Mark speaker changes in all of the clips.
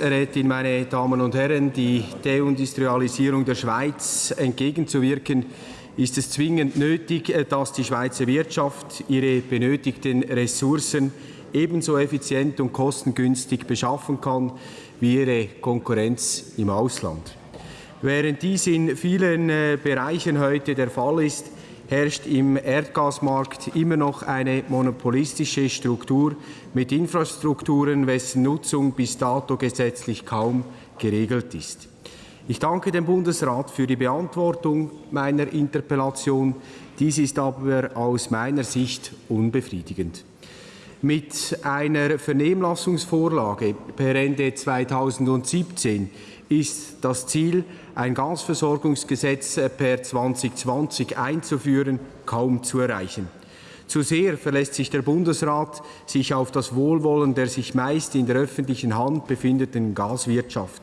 Speaker 1: Rätin, meine Damen und Herren, die Deindustrialisierung der Schweiz entgegenzuwirken, ist es zwingend nötig, dass die Schweizer Wirtschaft ihre benötigten Ressourcen ebenso effizient und kostengünstig beschaffen kann wie ihre Konkurrenz im Ausland. Während dies in vielen äh, Bereichen heute der Fall ist, herrscht im Erdgasmarkt immer noch eine monopolistische Struktur mit Infrastrukturen, wessen Nutzung bis dato gesetzlich kaum geregelt ist. Ich danke dem Bundesrat für die Beantwortung meiner Interpellation. Dies ist aber aus meiner Sicht unbefriedigend. Mit einer Vernehmlassungsvorlage per Ende 2017 ist das Ziel, ein Gasversorgungsgesetz per 2020 einzuführen, kaum zu erreichen. Zu sehr verlässt sich der Bundesrat sich auf das Wohlwollen der sich meist in der öffentlichen Hand befindenden Gaswirtschaft.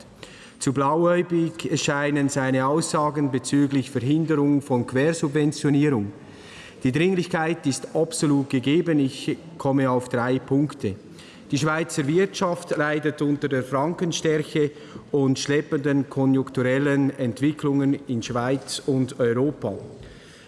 Speaker 1: Zu blauäugig erscheinen seine Aussagen bezüglich Verhinderung von Quersubventionierung. Die Dringlichkeit ist absolut gegeben. Ich komme auf drei Punkte. Die Schweizer Wirtschaft leidet unter der Frankenstärke und schleppenden konjunkturellen Entwicklungen in Schweiz und Europa.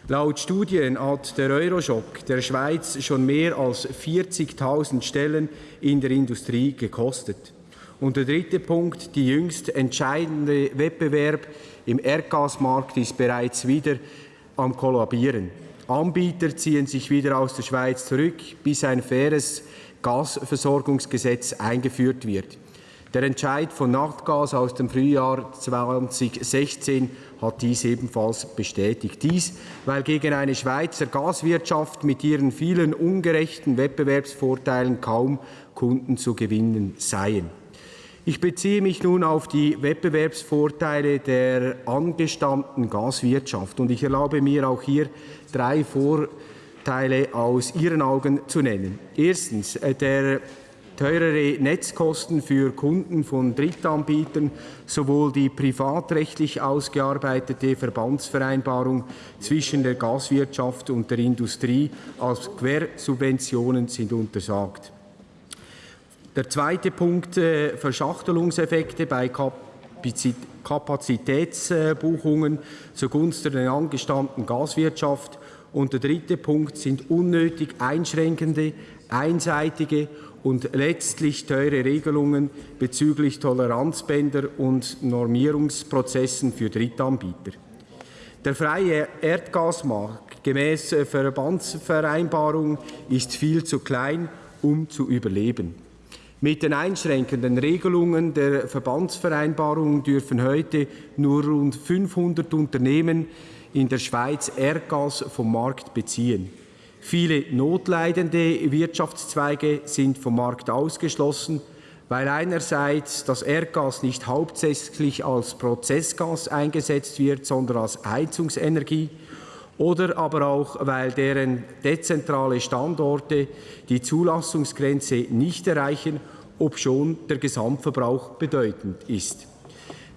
Speaker 1: Laut Studien hat der Euroschock der Schweiz schon mehr als 40.000 Stellen in der Industrie gekostet. Und der dritte Punkt, die jüngst entscheidende Wettbewerb im Erdgasmarkt ist bereits wieder am Kollabieren. Anbieter ziehen sich wieder aus der Schweiz zurück, bis ein faires Gasversorgungsgesetz eingeführt wird. Der Entscheid von Nachtgas aus dem Frühjahr 2016 hat dies ebenfalls bestätigt. Dies, weil gegen eine Schweizer Gaswirtschaft mit ihren vielen ungerechten Wettbewerbsvorteilen kaum Kunden zu gewinnen seien. Ich beziehe mich nun auf die Wettbewerbsvorteile der angestammten Gaswirtschaft und ich erlaube mir auch hier drei Vorteile aus Ihren Augen zu nennen. Erstens, äh, der teurere Netzkosten für Kunden von Drittanbietern, sowohl die privatrechtlich ausgearbeitete Verbandsvereinbarung zwischen der Gaswirtschaft und der Industrie als Quersubventionen sind untersagt. Der zweite Punkt, äh, Verschachtelungseffekte bei Kapazitätsbuchungen zugunsten der angestammten Gaswirtschaft. Und der dritte Punkt sind unnötig einschränkende, einseitige und letztlich teure Regelungen bezüglich Toleranzbänder und Normierungsprozessen für Drittanbieter. Der freie Erdgasmarkt gemäß Verbandsvereinbarung ist viel zu klein, um zu überleben. Mit den einschränkenden Regelungen der Verbandsvereinbarung dürfen heute nur rund 500 Unternehmen in der Schweiz Erdgas vom Markt beziehen. Viele notleidende Wirtschaftszweige sind vom Markt ausgeschlossen, weil einerseits das Erdgas nicht hauptsächlich als Prozessgas eingesetzt wird, sondern als Heizungsenergie oder aber auch, weil deren dezentrale Standorte die Zulassungsgrenze nicht erreichen, obschon der Gesamtverbrauch bedeutend ist.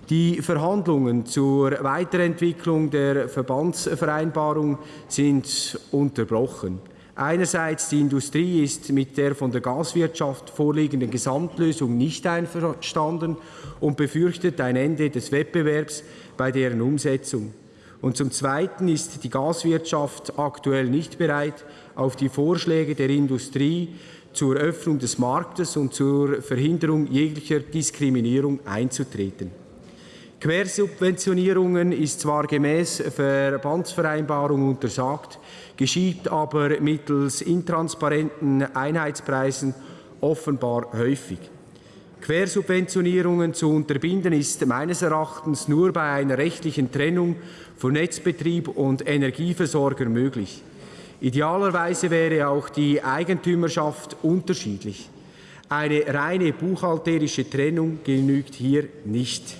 Speaker 1: Die Verhandlungen zur Weiterentwicklung der Verbandsvereinbarung sind unterbrochen. Einerseits die Industrie ist mit der von der Gaswirtschaft vorliegenden Gesamtlösung nicht einverstanden und befürchtet ein Ende des Wettbewerbs bei deren Umsetzung. Und zum Zweiten ist die Gaswirtschaft aktuell nicht bereit, auf die Vorschläge der Industrie zur Öffnung des Marktes und zur Verhinderung jeglicher Diskriminierung einzutreten. Quersubventionierungen ist zwar gemäß Verbandsvereinbarung untersagt, geschieht aber mittels intransparenten Einheitspreisen offenbar häufig. Quersubventionierungen zu unterbinden ist meines Erachtens nur bei einer rechtlichen Trennung von Netzbetrieb und Energieversorger möglich. Idealerweise wäre auch die Eigentümerschaft unterschiedlich. Eine reine buchhalterische Trennung genügt hier nicht.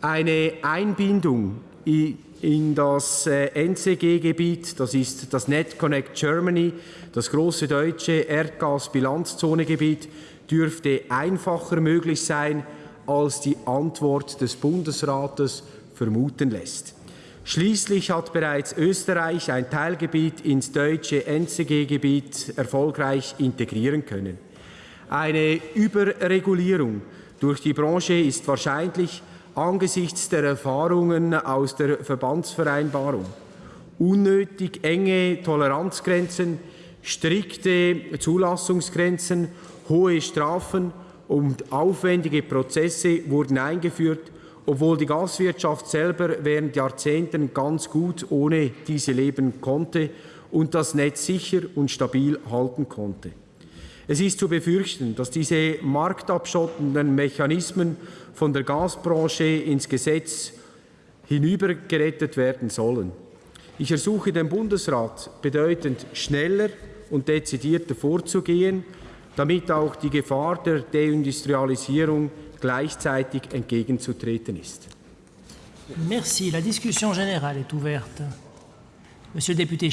Speaker 1: Eine Einbindung in das äh, NCG-Gebiet, das ist das NetConnect Germany, das große deutsche Erdgas-Bilanzzonegebiet, dürfte einfacher möglich sein, als die Antwort des Bundesrates vermuten lässt. Schließlich hat bereits Österreich ein Teilgebiet ins deutsche NCG-Gebiet erfolgreich integrieren können. Eine Überregulierung durch die Branche ist wahrscheinlich angesichts der Erfahrungen aus der Verbandsvereinbarung unnötig enge Toleranzgrenzen, strikte Zulassungsgrenzen, hohe Strafen und aufwendige Prozesse wurden eingeführt, obwohl die Gaswirtschaft selber während Jahrzehnten ganz gut ohne diese leben konnte und das Netz sicher und stabil halten konnte. Es ist zu befürchten, dass diese marktabschottenden Mechanismen von der Gasbranche ins Gesetz hinübergerettet werden sollen. Ich ersuche den Bundesrat bedeutend schneller und dezidierter vorzugehen, damit auch die Gefahr der Deindustrialisierung gleichzeitig entgegenzutreten ist.
Speaker 2: Merci. La discussion générale est ouverte. Monsieur le député